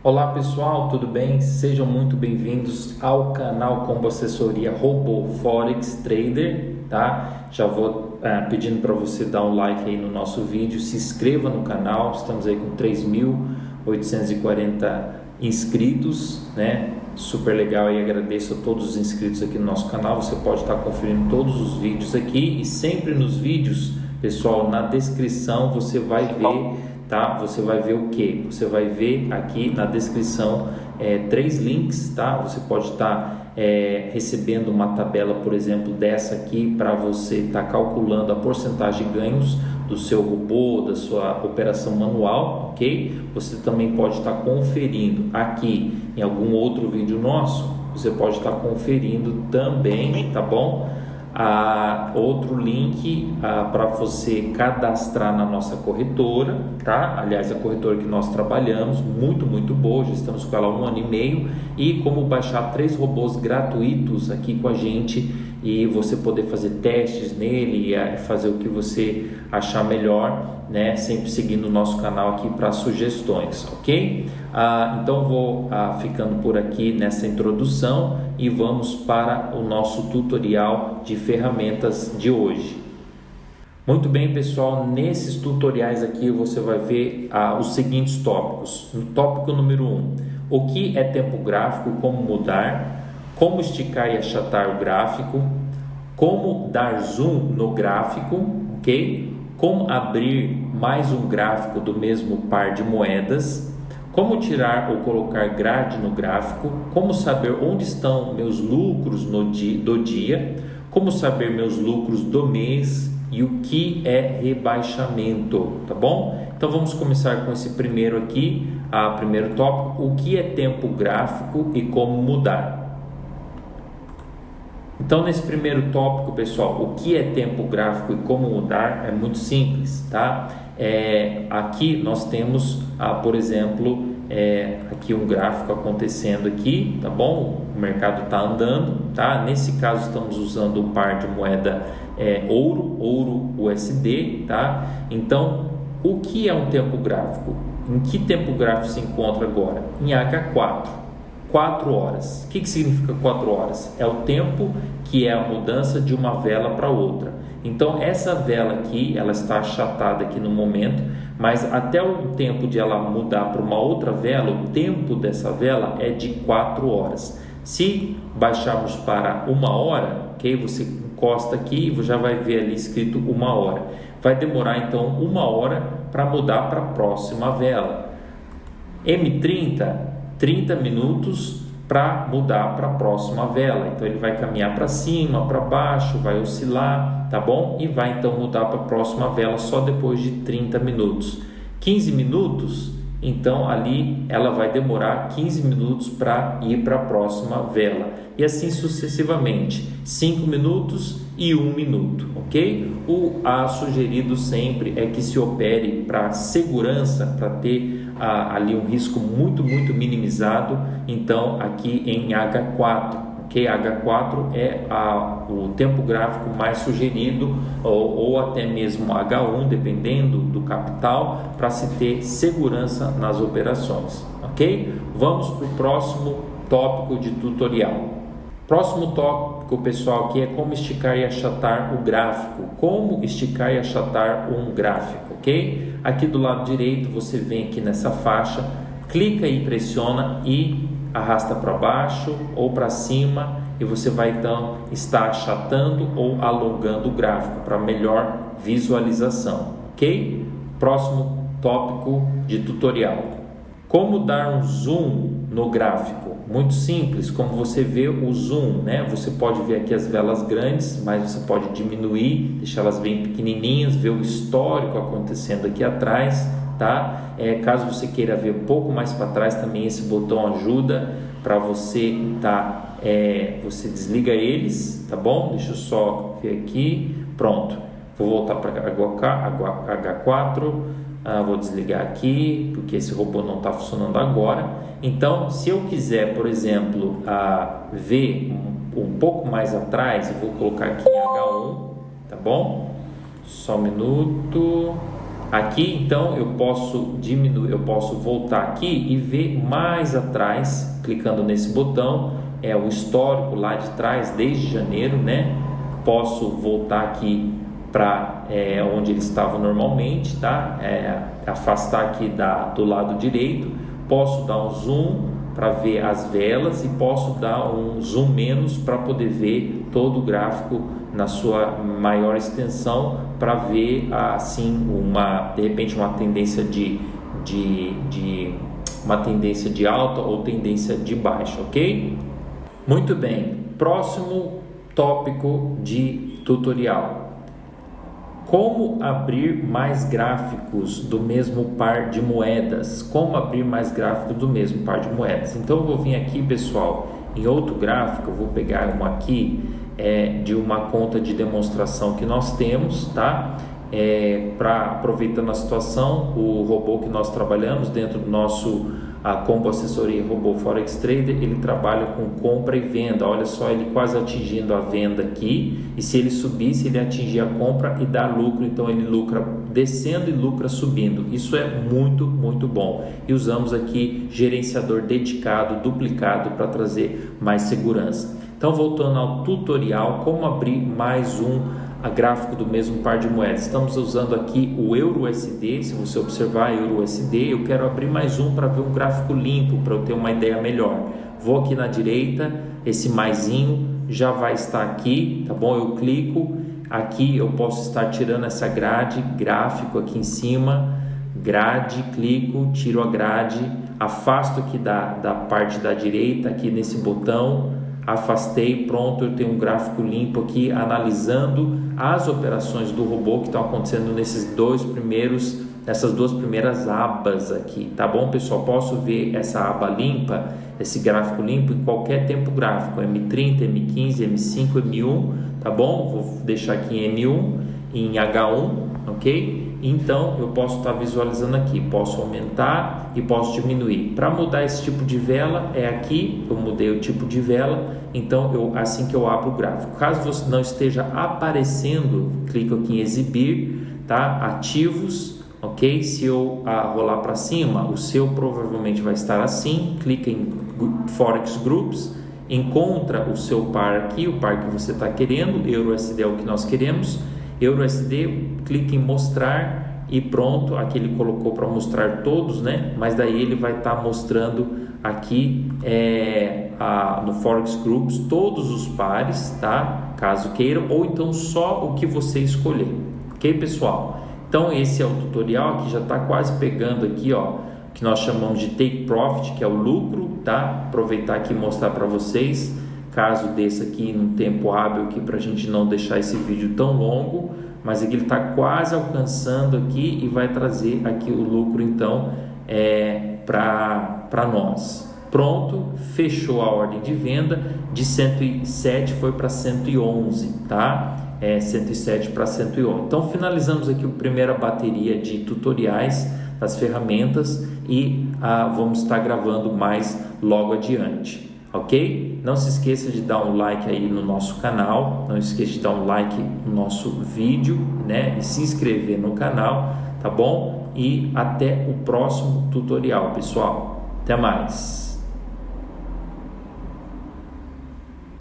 Olá pessoal, tudo bem? Sejam muito bem-vindos ao canal Combo Assessoria Robô Forex Trader, tá? Já vou é, pedindo para você dar um like aí no nosso vídeo, se inscreva no canal, estamos aí com 3.840 inscritos, né? Super legal e agradeço a todos os inscritos aqui no nosso canal. Você pode estar conferindo todos os vídeos aqui e sempre nos vídeos, pessoal, na descrição você vai ver tá? Você vai ver o que? Você vai ver aqui na descrição é, três links, tá? Você pode estar tá, é, recebendo uma tabela, por exemplo, dessa aqui para você estar tá calculando a porcentagem de ganhos do seu robô, da sua operação manual, ok? Você também pode estar tá conferindo aqui em algum outro vídeo nosso, você pode estar tá conferindo também, tá bom? Ah, outro link ah, para você cadastrar na nossa corretora, tá? Aliás, a corretora que nós trabalhamos, muito, muito boa, já estamos com ela há um ano e meio, e como baixar três robôs gratuitos aqui com a gente e você poder fazer testes nele e fazer o que você achar melhor né? Sempre seguindo o nosso canal aqui para sugestões, ok? Ah, então vou ah, ficando por aqui nessa introdução e vamos para o nosso tutorial de ferramentas de hoje. Muito bem, pessoal, nesses tutoriais aqui você vai ver ah, os seguintes tópicos. No tópico número 1, um, o que é tempo gráfico, como mudar, como esticar e achatar o gráfico, como dar zoom no gráfico, ok? como abrir mais um gráfico do mesmo par de moedas, como tirar ou colocar grade no gráfico, como saber onde estão meus lucros no dia, do dia, como saber meus lucros do mês e o que é rebaixamento, tá bom? Então vamos começar com esse primeiro aqui, a primeiro tópico, o que é tempo gráfico e como mudar. Então, nesse primeiro tópico, pessoal, o que é tempo gráfico e como mudar é muito simples, tá? É, aqui nós temos, ah, por exemplo, é, aqui um gráfico acontecendo aqui, tá bom? O mercado está andando, tá? Nesse caso estamos usando o par de moeda é, ouro, ouro USD, tá? Então, o que é um tempo gráfico? Em que tempo gráfico se encontra agora? Em H4. 4 horas. O que, que significa 4 horas? É o tempo que é a mudança de uma vela para outra. Então essa vela aqui, ela está achatada aqui no momento, mas até o tempo de ela mudar para uma outra vela, o tempo dessa vela é de 4 horas. Se baixarmos para uma hora, ok? Você encosta aqui e já vai ver ali escrito uma hora. Vai demorar então uma hora para mudar para a próxima vela. M30 30 minutos para mudar para a próxima vela. Então ele vai caminhar para cima, para baixo, vai oscilar, tá bom? E vai então mudar para a próxima vela só depois de 30 minutos. 15 minutos, então ali ela vai demorar 15 minutos para ir para a próxima vela. E assim sucessivamente, 5 minutos e 1 minuto, ok? O a sugerido sempre é que se opere para segurança, para ter ali um risco muito, muito minimizado. Então, aqui em H4, que H4 é a, o tempo gráfico mais sugerido, ou, ou até mesmo H1, dependendo do capital, para se ter segurança nas operações. Ok? Vamos para o próximo tópico de tutorial. Próximo tópico, pessoal, aqui é como esticar e achatar o gráfico. Como esticar e achatar um gráfico, ok? Aqui do lado direito, você vem aqui nessa faixa, clica e pressiona e arrasta para baixo ou para cima e você vai então estar achatando ou alongando o gráfico para melhor visualização, ok? Próximo tópico de tutorial. Como dar um zoom no gráfico? Muito simples, como você vê o zoom, né? Você pode ver aqui as velas grandes, mas você pode diminuir, deixá-las bem pequenininhas, ver o histórico acontecendo aqui atrás, tá? É, caso você queira ver um pouco mais para trás, também esse botão ajuda para você tá, é, você desliga eles, tá bom? Deixa eu só ver aqui, pronto. Vou voltar para H4 ah, vou desligar aqui porque esse robô não está funcionando agora. Então, se eu quiser, por exemplo, ah, ver um, um, pouco mais atrás, eu vou colocar aqui em H1, tá bom? Só um minuto. Aqui então eu posso diminuir, eu posso voltar aqui e ver mais atrás, clicando nesse botão, é o histórico lá de trás desde janeiro, né? Posso voltar aqui para é, onde ele estava normalmente, tá? É, afastar aqui da, do lado direito, posso dar um zoom para ver as velas e posso dar um zoom menos para poder ver todo o gráfico na sua maior extensão para ver assim uma de repente uma tendência de, de, de uma tendência de alta ou tendência de baixa, ok? Muito bem, próximo tópico de tutorial. Como abrir mais gráficos do mesmo par de moedas? Como abrir mais gráficos do mesmo par de moedas? Então eu vou vir aqui, pessoal, em outro gráfico, eu vou pegar um aqui é, de uma conta de demonstração que nós temos, tá? É, para aproveitando a situação, o robô que nós trabalhamos dentro do nosso a Combo Assessoria Robô Forex Trader, ele trabalha com compra e venda. Olha só, ele quase atingindo a venda aqui. E se ele subisse, ele atingir a compra e dá lucro. Então ele lucra descendo e lucra subindo. Isso é muito, muito bom. E usamos aqui gerenciador dedicado, duplicado para trazer mais segurança. Então, voltando ao tutorial, como abrir mais um gráfico do mesmo par de moedas. Estamos usando aqui o Euro USD, se você observar Euro USD, eu quero abrir mais um para ver um gráfico limpo, para eu ter uma ideia melhor. Vou aqui na direita, esse maisinho já vai estar aqui, tá bom? Eu clico, aqui eu posso estar tirando essa grade, gráfico aqui em cima, grade, clico, tiro a grade, afasto aqui da, da parte da direita, aqui nesse botão, afastei, pronto, eu tenho um gráfico limpo aqui analisando as operações do robô que estão acontecendo nesses dois primeiros, nessas duas primeiras abas aqui, tá bom, pessoal? Posso ver essa aba limpa, esse gráfico limpo em qualquer tempo gráfico, M30, M15, M5, M1, tá bom? Vou deixar aqui em M1, em H1, ok? Então eu posso estar visualizando aqui, posso aumentar e posso diminuir. Para mudar esse tipo de vela é aqui, eu mudei o tipo de vela, então eu assim que eu abro o gráfico. Caso você não esteja aparecendo, clico aqui em exibir, tá? Ativos, ok? Se eu ah, rolar para cima, o seu provavelmente vai estar assim. Clica em Forex Groups, encontra o seu par aqui, o par que você está querendo, EURUSD é o que nós queremos EuroSD, clique em mostrar e pronto, aqui ele colocou para mostrar todos, né? Mas daí ele vai estar tá mostrando aqui é, a, no Forex Groups todos os pares, tá? Caso queiram, ou então só o que você escolher, ok, pessoal? Então esse é o tutorial que já está quase pegando aqui, ó, que nós chamamos de Take Profit, que é o lucro, tá? Aproveitar aqui e mostrar para vocês caso desse aqui num tempo hábil aqui para a gente não deixar esse vídeo tão longo, mas aqui ele está quase alcançando aqui e vai trazer aqui o lucro então é, para nós. Pronto, fechou a ordem de venda de 107 foi para 111, tá? É 107 para 111. Então finalizamos aqui a primeira bateria de tutoriais das ferramentas e ah, vamos estar gravando mais logo adiante ok? Não se esqueça de dar um like aí no nosso canal, não esqueça de dar um like no nosso vídeo, né? E se inscrever no canal, tá bom? E até o próximo tutorial, pessoal. Até mais!